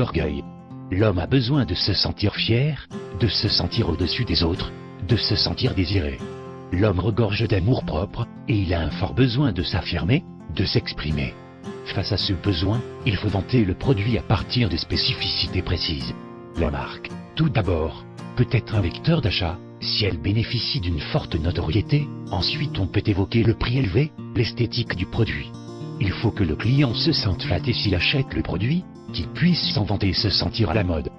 l'orgueil. L'homme a besoin de se sentir fier, de se sentir au-dessus des autres, de se sentir désiré. L'homme regorge d'amour propre, et il a un fort besoin de s'affirmer, de s'exprimer. Face à ce besoin, il faut vanter le produit à partir de spécificités précises. La marque, tout d'abord, peut être un vecteur d'achat, si elle bénéficie d'une forte notoriété, ensuite on peut évoquer le prix élevé, l'esthétique du produit. Il faut que le client se sente flatté s'il achète le produit, qu'il puisse s'en vanter et se sentir à la mode.